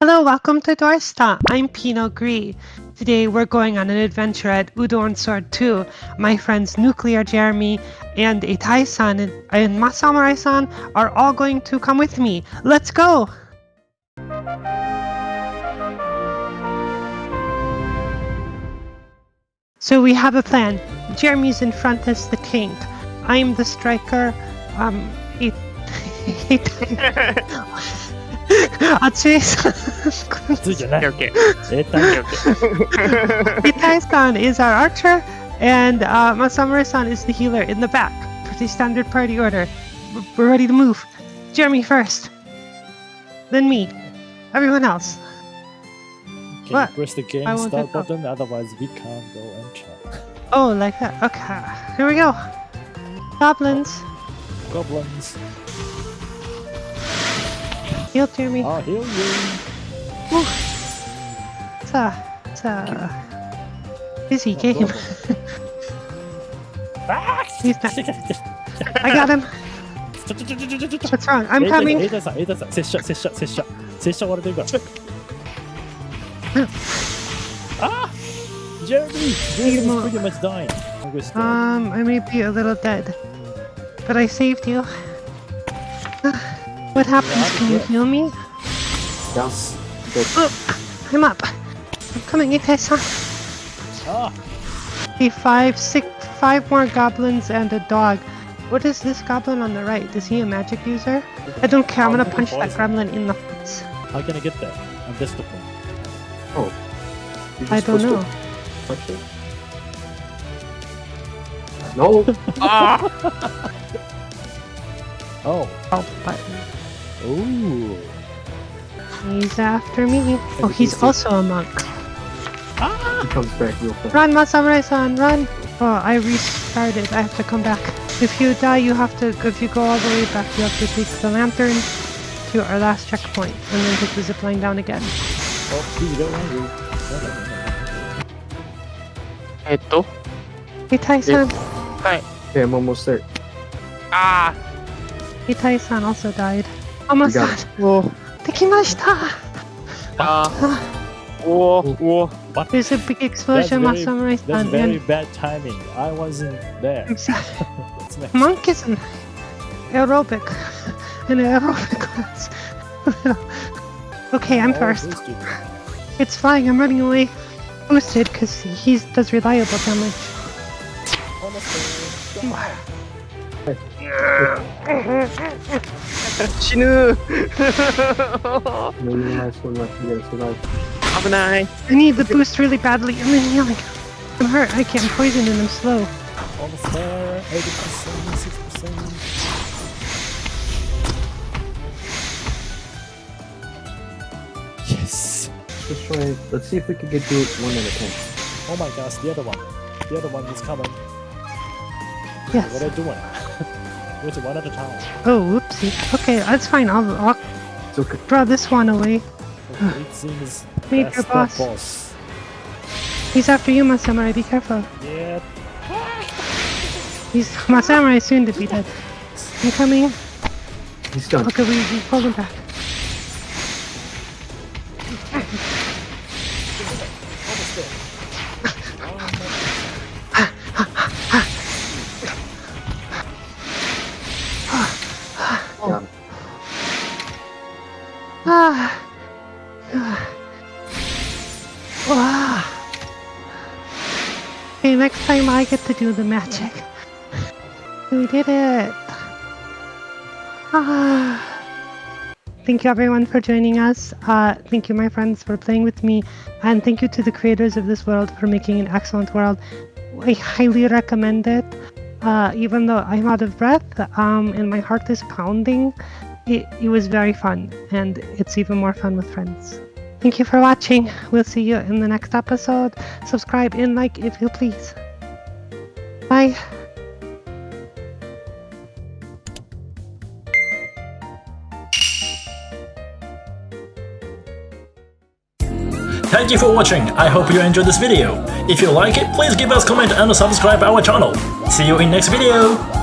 Hello, welcome to Dorsta. I'm Pino Gris. Today we're going on an adventure at Udon Sword 2. My friends Nuclear Jeremy and Itai-san and, and Masamurai-san are all going to come with me. Let's go! So we have a plan. Jeremy's in front as the tank. I'm the striker. Um, it, 熱いさん。ついじゃない。 Okay, okay. えー、単 Okay, okay. Itai-san is our archer, and uh, Masamura-san is the healer in the back. Pretty standard party order. W- We're ready to move. Jeremy first. Then me. Everyone else. Can What? you press the game I want start to go. button? Otherwise, we can't go and try. Oh, like that. Okay. Here we go. Goblins. Goblins, Heal to me. I'll heal you. Woo. It's a, it's a busy oh, game. He's not. I got him. What's wrong? I'm coming. Aiden, Aiden, Aiden, 제 shot, 제 shot, 제 shot, 제 shot 와라 들고. Ah, Jeremy, Jeremy's pretty much dying. Um, I may be a little dead, but I saved you. What happens? Can you heal me? Yes. Oh, I'm up. I'm coming, Ikai-san. Ah! Okay, five, six, five more goblins and a dog. What is this goblin on the right? Is he a magic user? I don't care. I'm gonna punch that gremlin in the face. How can I get there? I'm distant. You're I don't know. to. No. Ah! Oh. Oh, button. Ooh. He's after me. Oh, he's see. also a monk. Ah! He comes back real quick. Run, Masamurai-san, run! Oh, I restarted. I have to come back. If you die, you have to. If you go all the way back, you have to take the lantern to our last checkpoint, and then take the zip line down again. Oh, please don't worry. えっと、 Itai-san, はい。 Okay, I'm almost there. あ Itai-san also died. 浜さんおできましたあおお What? There's a big explosion that's that's very bad timing. I wasn't there. Monkeys and aerobic. Aerobic okay, I'm first. It's flying, I'm running away. Boosted, because he does reliable damage. Honestly, 死ぬ I need the boost really badly. I'm really yelling. I'm hurt. I can't poison and I'm slow. Almost there. 80%, 6%. Yes! Let's try. Let's see if we can get through one at a time. Oh my gosh, the other one. The other one is coming. Yes. What are you doing? Wait, one at a time. Oh, whoopsie. Okay, that's fine. I'll, I'll It's okay. draw this one away. It seems Major that's boss. boss. He's after you, Masamurai. Be careful. Yeah. He's Masamurai soon to be dead. I'm coming. He's done. Okay, we, we pulled him back. Almost there. Okay, next time I get to do the magic. We did it. Ah. Thank you everyone for joining us. Uh, thank you my friends for playing with me. And thank you to the creators of this world for making an excellent world. I highly recommend it. Uh, even though I'm out of breath um, and my heart is pounding, it, it was very fun. And it's even more fun with friends. Thank you for watching. We'll see you in the next episode. Subscribe and like if you please. Bye. Thank you for watching, I hope you enjoyed this video. If you like it, please give us comment and subscribe our channel. See you in next video!